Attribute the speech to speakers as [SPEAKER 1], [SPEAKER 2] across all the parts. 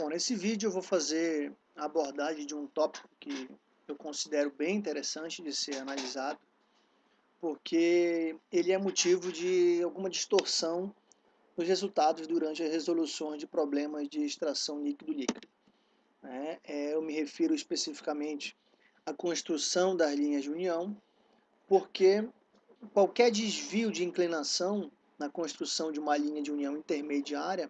[SPEAKER 1] Bom, nesse vídeo eu vou fazer a abordagem de um tópico que eu considero bem interessante de ser analisado, porque ele é motivo de alguma distorção nos resultados durante as resoluções de problemas de extração líquido-líquido. É, é, eu me refiro especificamente à construção das linhas de união, porque qualquer desvio de inclinação na construção de uma linha de união intermediária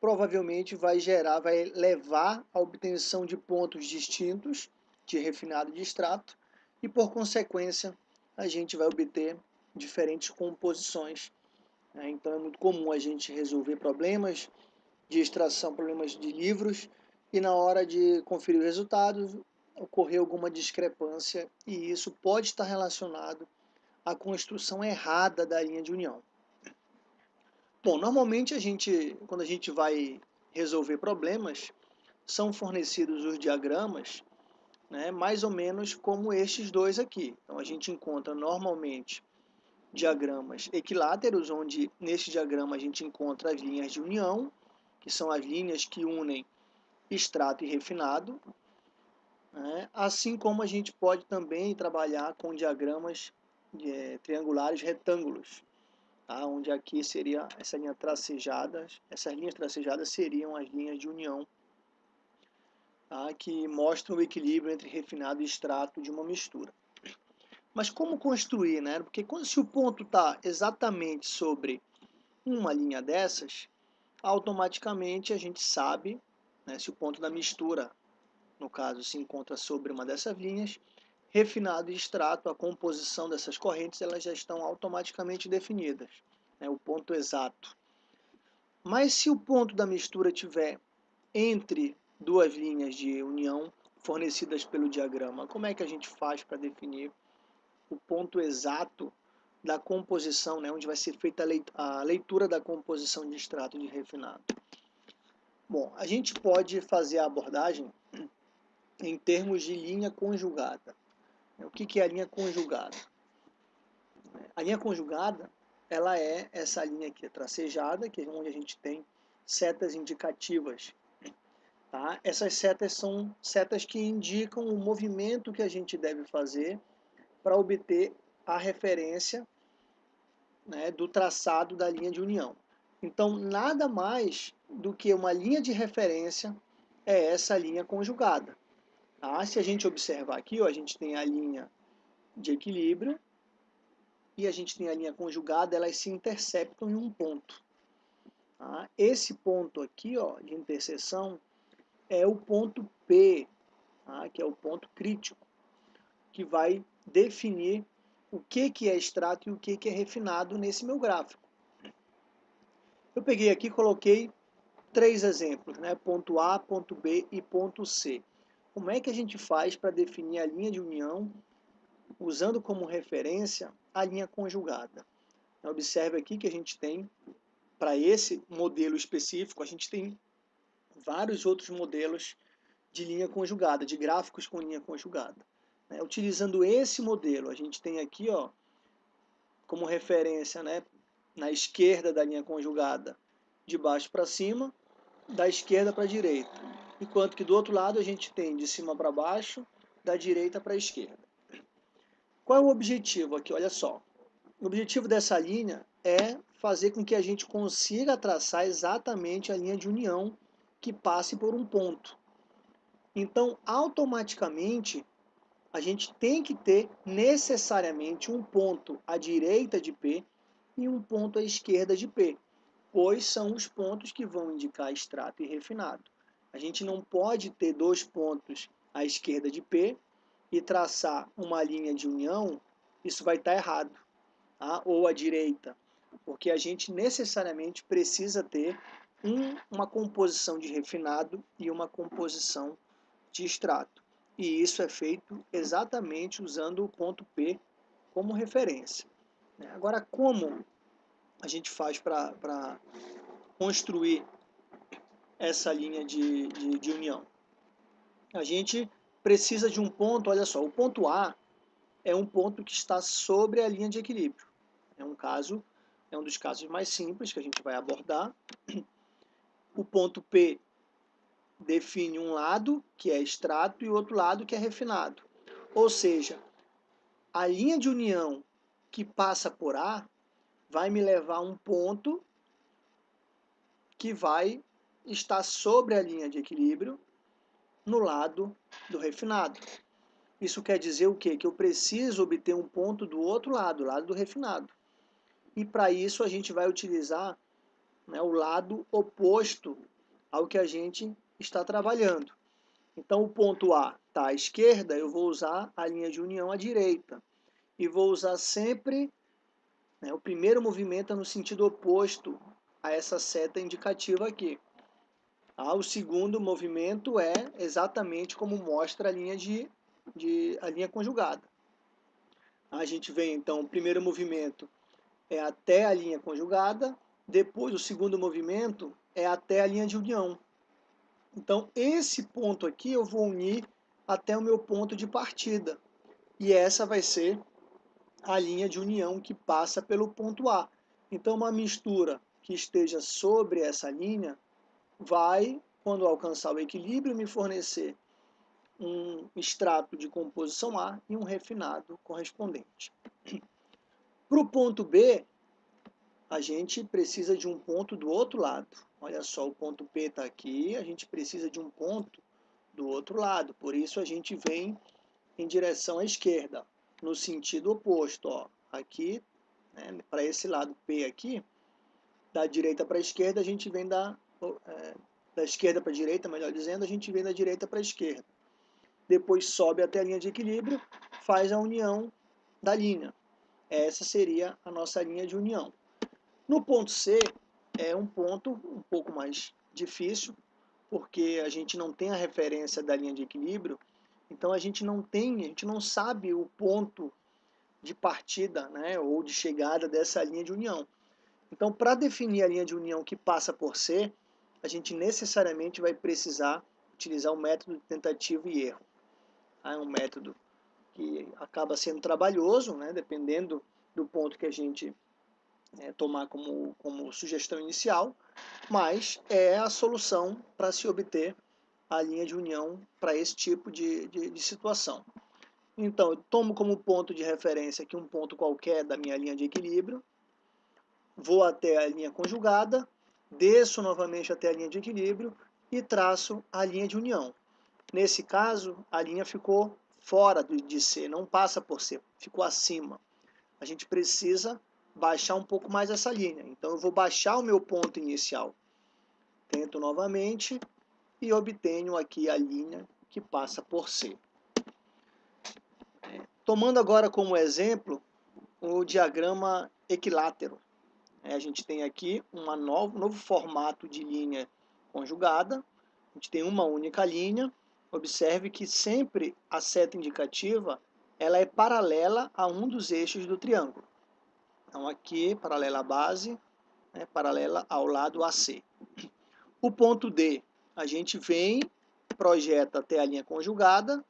[SPEAKER 1] provavelmente vai gerar, vai levar à obtenção de pontos distintos de refinado de extrato e, por consequência, a gente vai obter diferentes composições. Né? Então, é muito comum a gente resolver problemas de extração, problemas de livros, e na hora de conferir os resultados, ocorrer alguma discrepância, e isso pode estar relacionado à construção errada da linha de união. Bom, normalmente a gente, quando a gente vai resolver problemas, são fornecidos os diagramas, né, mais ou menos como estes dois aqui. Então a gente encontra normalmente diagramas equiláteros, onde neste diagrama a gente encontra as linhas de união, que são as linhas que unem extrato e refinado, né, assim como a gente pode também trabalhar com diagramas é, triangulares retângulos, tá? onde aqui seria essa linha tracejada, essas linhas tracejadas seriam as linhas de união, tá? que mostram o equilíbrio entre refinado e extrato de uma mistura. Mas como construir, né? Porque quando, se o ponto está exatamente sobre uma linha dessas, automaticamente a gente sabe, né, se o ponto da mistura, no caso, se encontra sobre uma dessas linhas, refinado e extrato, a composição dessas correntes, elas já estão automaticamente definidas, né, o ponto exato. Mas se o ponto da mistura tiver entre duas linhas de união fornecidas pelo diagrama, como é que a gente faz para definir o ponto exato da composição, né, onde vai ser feita a leitura da composição de extrato de refinado? Bom, a gente pode fazer a abordagem em termos de linha conjugada. O que é a linha conjugada? A linha conjugada, ela é essa linha aqui tracejada, que é onde a gente tem setas indicativas. Tá? Essas setas são setas que indicam o movimento que a gente deve fazer para obter a referência né, do traçado da linha de união. Então, nada mais do que uma linha de referência é essa linha conjugada. Tá? Se a gente observar aqui, ó, a gente tem a linha de equilíbrio e a gente tem a linha conjugada, elas se interceptam em um ponto. Tá? Esse ponto aqui ó, de interseção é o ponto P, tá? que é o ponto crítico, que vai definir o que, que é extrato e o que, que é refinado nesse meu gráfico. Eu peguei aqui e coloquei três exemplos, né? ponto A, ponto B e ponto C. Como é que a gente faz para definir a linha de união usando como referência a linha conjugada? Observe aqui que a gente tem, para esse modelo específico, a gente tem vários outros modelos de linha conjugada, de gráficos com linha conjugada. Né? Utilizando esse modelo, a gente tem aqui ó, como referência né, na esquerda da linha conjugada, de baixo para cima, da esquerda para a direita enquanto que do outro lado a gente tem de cima para baixo, da direita para a esquerda. Qual é o objetivo aqui? Olha só. O objetivo dessa linha é fazer com que a gente consiga traçar exatamente a linha de união que passe por um ponto. Então, automaticamente, a gente tem que ter necessariamente um ponto à direita de P e um ponto à esquerda de P, pois são os pontos que vão indicar extrato e refinado. A gente não pode ter dois pontos à esquerda de P e traçar uma linha de união, isso vai estar errado. Tá? Ou à direita, porque a gente necessariamente precisa ter um, uma composição de refinado e uma composição de extrato. E isso é feito exatamente usando o ponto P como referência. Agora, como a gente faz para construir essa linha de, de, de união? A gente precisa de um ponto, olha só, o ponto A é um ponto que está sobre a linha de equilíbrio. É um caso, é um dos casos mais simples que a gente vai abordar. O ponto P define um lado, que é extrato, e outro lado, que é refinado. Ou seja, a linha de união que passa por A vai me levar a um ponto que vai estar sobre a linha de equilíbrio no lado do refinado. Isso quer dizer o quê? Que eu preciso obter um ponto do outro lado, lado do refinado. E para isso a gente vai utilizar né, o lado oposto ao que a gente está trabalhando. Então o ponto A está à esquerda, eu vou usar a linha de união à direita. E vou usar sempre né, o primeiro movimento no sentido oposto a essa seta indicativa aqui. Ah, o segundo movimento é exatamente como mostra a linha, de, de, a linha conjugada. A gente vem, então, o primeiro movimento é até a linha conjugada, depois o segundo movimento é até a linha de união. Então, esse ponto aqui eu vou unir até o meu ponto de partida. E essa vai ser a linha de união que passa pelo ponto A. Então, uma mistura que esteja sobre essa linha vai, quando alcançar o equilíbrio, me fornecer um extrato de composição A e um refinado correspondente. Para o ponto B, a gente precisa de um ponto do outro lado. Olha só, o ponto P está aqui, a gente precisa de um ponto do outro lado. Por isso a gente vem em direção à esquerda, no sentido oposto. Ó. Aqui, né, para esse lado P aqui, da direita para a esquerda, a gente vem da, da esquerda para a direita, melhor dizendo, a gente vem da direita para a esquerda. Depois sobe até a linha de equilíbrio, faz a união da linha. Essa seria a nossa linha de união. No ponto C, é um ponto um pouco mais difícil, porque a gente não tem a referência da linha de equilíbrio, então a gente não tem, a gente não sabe o ponto de partida né, ou de chegada dessa linha de união. Então, para definir a linha de união que passa por C, a gente necessariamente vai precisar utilizar o método de tentativa e erro. É um método que acaba sendo trabalhoso, né, dependendo do ponto que a gente é, tomar como, como sugestão inicial, mas é a solução para se obter a linha de união para esse tipo de, de, de situação. Então, eu tomo como ponto de referência aqui um ponto qualquer da minha linha de equilíbrio, vou até a linha conjugada, desço novamente até a linha de equilíbrio e traço a linha de união. Nesse caso, a linha ficou fora de C, não passa por C, ficou acima. A gente precisa baixar um pouco mais essa linha. Então eu vou baixar o meu ponto inicial. Tento novamente e obtenho aqui a linha que passa por C. Tomando agora como exemplo o diagrama equilátero. É, a gente tem aqui um novo, novo formato de linha conjugada. A gente tem uma única linha. Observe que sempre a seta indicativa ela é paralela a um dos eixos do triângulo. Então aqui, paralela à base, né, paralela ao lado AC. O ponto D, a gente vem, projeta até a linha conjugada,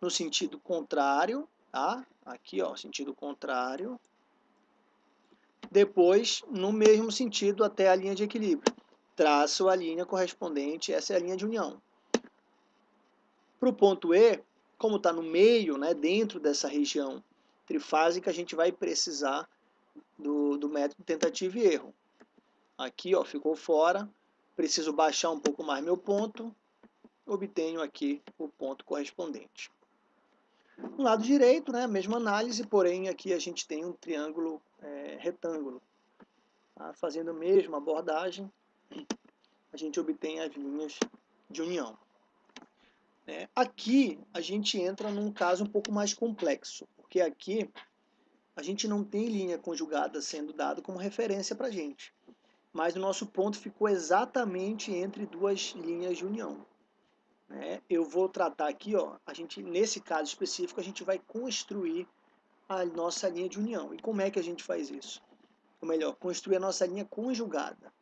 [SPEAKER 1] no sentido contrário, tá? Aqui, ó, sentido contrário. Depois, no mesmo sentido, até a linha de equilíbrio. Traço a linha correspondente, essa é a linha de união. Para o ponto E, como está no meio, né, dentro dessa região trifásica, a gente vai precisar do, do método tentativa e erro. Aqui ó, ficou fora, preciso baixar um pouco mais meu ponto, obtenho aqui o ponto correspondente. No lado direito, né, mesma análise, porém aqui a gente tem um triângulo é, retângulo. Tá? Fazendo a mesma abordagem, a gente obtém as linhas de união. É, aqui a gente entra num caso um pouco mais complexo, porque aqui a gente não tem linha conjugada sendo dado como referência para a gente. Mas o nosso ponto ficou exatamente entre duas linhas de união. Né? Eu vou tratar aqui, ó, a gente, nesse caso específico, a gente vai construir a nossa linha de união. E como é que a gente faz isso? Ou melhor, construir a nossa linha conjugada.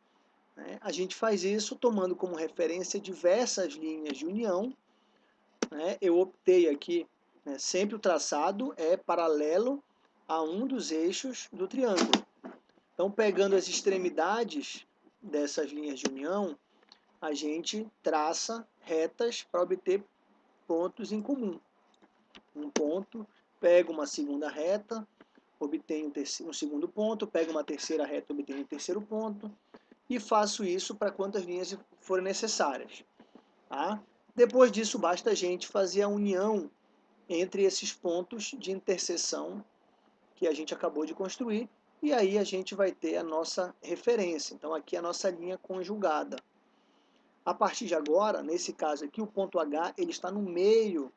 [SPEAKER 1] Né? A gente faz isso tomando como referência diversas linhas de união. Né? Eu optei aqui, né, sempre o traçado é paralelo a um dos eixos do triângulo. Então, pegando as extremidades dessas linhas de união, a gente traça retas para obter pontos em comum. Um ponto, pega uma segunda reta, obtenho um, um segundo ponto, pego uma terceira reta, obtenho um terceiro ponto, e faço isso para quantas linhas forem necessárias. Tá? Depois disso, basta a gente fazer a união entre esses pontos de interseção que a gente acabou de construir, e aí a gente vai ter a nossa referência. Então, aqui é a nossa linha conjugada. A partir de agora, nesse caso aqui, o ponto H ele está no meio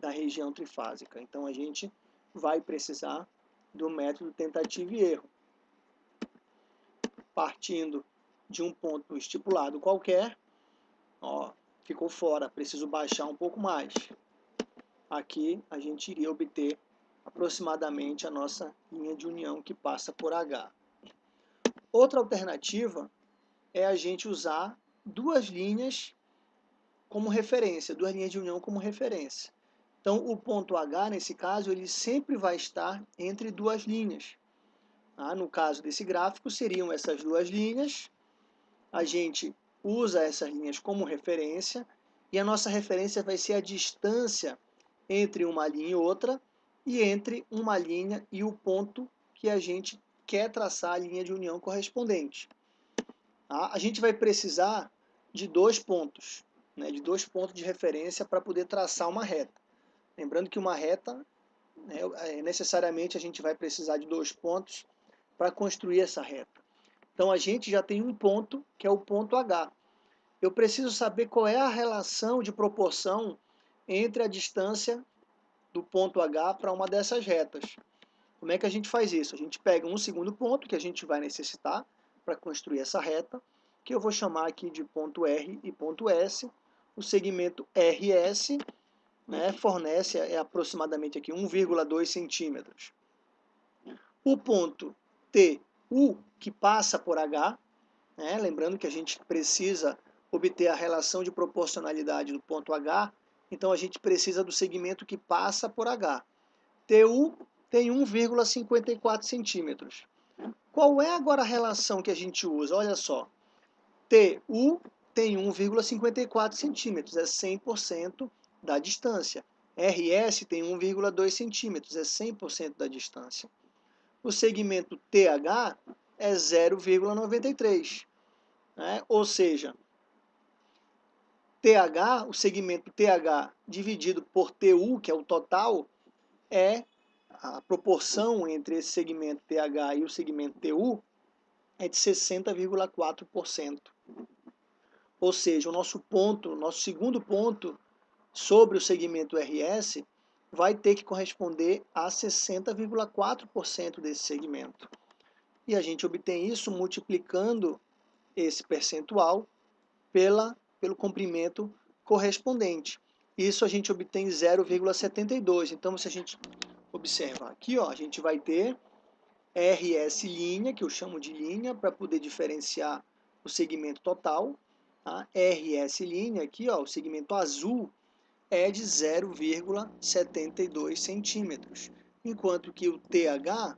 [SPEAKER 1] da região trifásica. Então, a gente vai precisar do método tentativa e erro. Partindo de um ponto estipulado qualquer, ó, ficou fora, preciso baixar um pouco mais. Aqui a gente iria obter aproximadamente a nossa linha de união que passa por H. Outra alternativa é a gente usar duas linhas como referência, duas linhas de união como referência. Então, o ponto H, nesse caso, ele sempre vai estar entre duas linhas. Ah, no caso desse gráfico, seriam essas duas linhas. A gente usa essas linhas como referência, e a nossa referência vai ser a distância entre uma linha e outra, e entre uma linha e o ponto que a gente quer traçar a linha de união correspondente. Tá? A gente vai precisar de dois pontos, né, de dois pontos de referência para poder traçar uma reta. Lembrando que uma reta, né, é, necessariamente a gente vai precisar de dois pontos para construir essa reta. Então a gente já tem um ponto, que é o ponto H. Eu preciso saber qual é a relação de proporção entre a distância do ponto H para uma dessas retas. Como é que a gente faz isso? A gente pega um segundo ponto que a gente vai necessitar para construir essa reta, que eu vou chamar aqui de ponto R e ponto S. O segmento RS né, fornece é aproximadamente aqui 1,2 centímetros. O ponto TU, que passa por H, né, lembrando que a gente precisa obter a relação de proporcionalidade do ponto H, então a gente precisa do segmento que passa por H. TU tem 1,54 centímetros. Qual é agora a relação que a gente usa? Olha só. TU tem 1,54 centímetros, é 100% da distância. RS tem 1,2 centímetros, é 100% da distância. O segmento TH é 0,93. Né? Ou seja, TH, o segmento TH dividido por TU, que é o total, é a proporção entre esse segmento TH e o segmento TU é de 60,4%. Ou seja, o nosso ponto, nosso segundo ponto sobre o segmento RS vai ter que corresponder a 60,4% desse segmento. E a gente obtém isso multiplicando esse percentual pela, pelo comprimento correspondente. Isso a gente obtém 0,72. Então, se a gente observar aqui, ó, a gente vai ter RS linha, que eu chamo de linha, para poder diferenciar o segmento total. Tá? RS linha, aqui, ó, o segmento azul, é de 0,72 centímetros, enquanto que o TH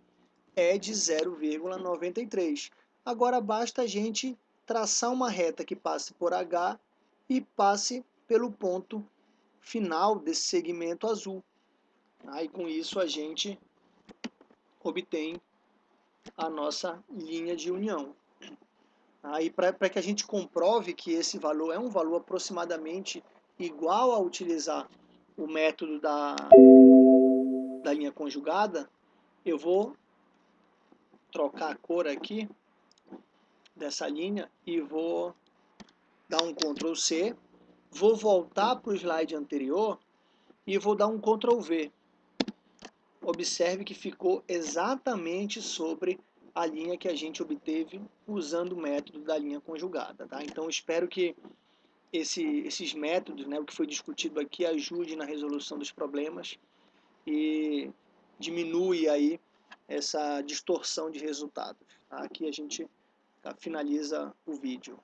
[SPEAKER 1] é de 0,93. Agora basta a gente traçar uma reta que passe por H e passe pelo ponto final desse segmento azul. Aí com isso a gente obtém a nossa linha de união. Aí para que a gente comprove que esse valor é um valor aproximadamente igual a utilizar o método da, da linha conjugada, eu vou trocar a cor aqui dessa linha e vou dar um Ctrl C, vou voltar para o slide anterior e vou dar um Ctrl V. Observe que ficou exatamente sobre a linha que a gente obteve usando o método da linha conjugada. Tá? Então, espero que esse, esses métodos, né, o que foi discutido aqui, ajude na resolução dos problemas e diminui aí essa distorção de resultados. Tá? Aqui a gente finaliza o vídeo.